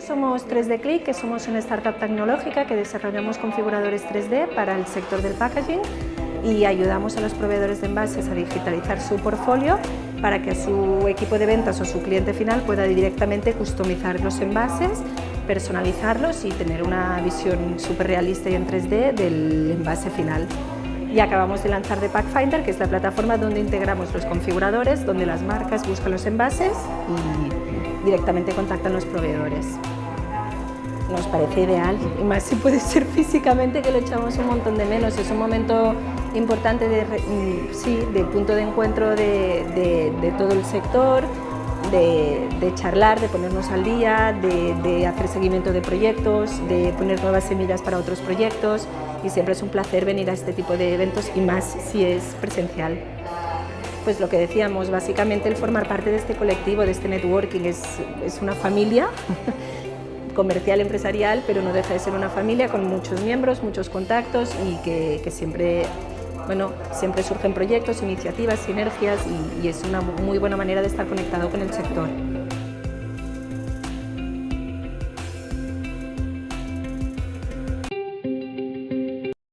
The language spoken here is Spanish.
Somos 3D Click, que somos una startup tecnológica que desarrollamos configuradores 3D para el sector del packaging y ayudamos a los proveedores de envases a digitalizar su portfolio para que su equipo de ventas o su cliente final pueda directamente customizar los envases, personalizarlos y tener una visión súper realista y en 3D del envase final. Y acabamos de lanzar The Packfinder, que es la plataforma donde integramos los configuradores, donde las marcas buscan los envases y directamente contactan los proveedores. Nos parece ideal, y más si puede ser físicamente, que lo echamos un montón de menos. Es un momento importante de, mm, sí, de punto de encuentro de, de, todo el sector, de, de, charlar, de ponernos al día, de, de, hacer seguimiento de proyectos, de poner nuevas semillas para otros proyectos y siempre es un placer venir a este tipo de eventos y más si es presencial. Pues lo que decíamos, básicamente el formar parte de este colectivo, de este networking, es, es una familia comercial, empresarial, pero no deja de ser una familia con muchos miembros, muchos contactos y que, que siempre bueno, siempre surgen proyectos, iniciativas, sinergias y, y es una muy buena manera de estar conectado con el sector.